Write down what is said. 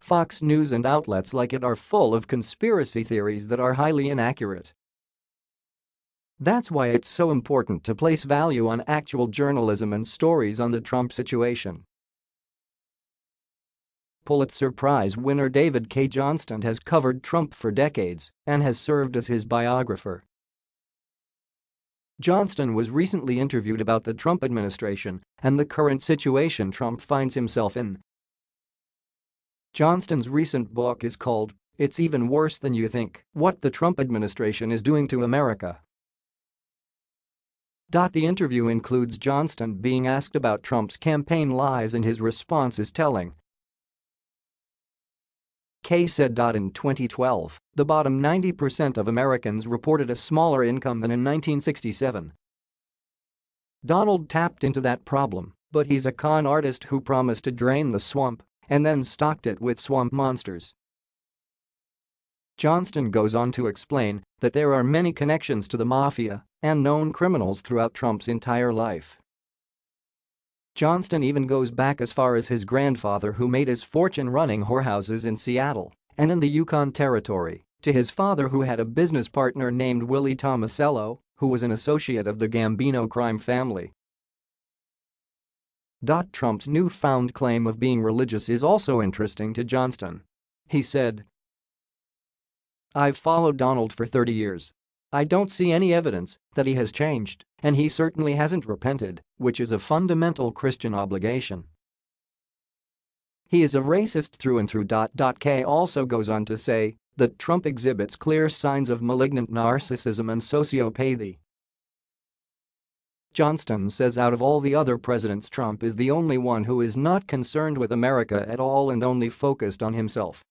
Fox News and outlets like it are full of conspiracy theories that are highly inaccurate. That's why it's so important to place value on actual journalism and stories on the Trump situation. Pulitzer Prize winner David Cay Johnston has covered Trump for decades and has served as his biographer. Johnston was recently interviewed about the Trump administration and the current situation Trump finds himself in. Johnston's recent book is called It's Even Worse Than You Think What the Trump Administration is Doing to America. The interview includes Johnston being asked about Trump's campaign lies and his response is telling. Cay said. In 2012, the bottom 90% of Americans reported a smaller income than in 1967. Donald tapped into that problem, but he's a con artist who promised to drain the swamp and then stocked it with swamp monsters. Johnston goes on to explain that there are many connections to the mafia and known criminals throughout Trump's entire life. Johnston even goes back as far as his grandfather who made his fortune running whorehouses in Seattle and in the Yukon Territory, to his father who had a business partner named Willie Tomasello, who was an associate of the Gambino crime family. Trump's newfound claim of being religious is also interesting to Johnston. He said, I've followed Donald for 30 years. I don't see any evidence that he has changed, and he certainly hasn't repented, which is a fundamental Christian obligation. He is a racist through and through. Cay also goes on to say that Trump exhibits clear signs of malignant narcissism and sociopathy. Johnston says out of all the other presidents Trump is the only one who is not concerned with America at all and only focused on himself.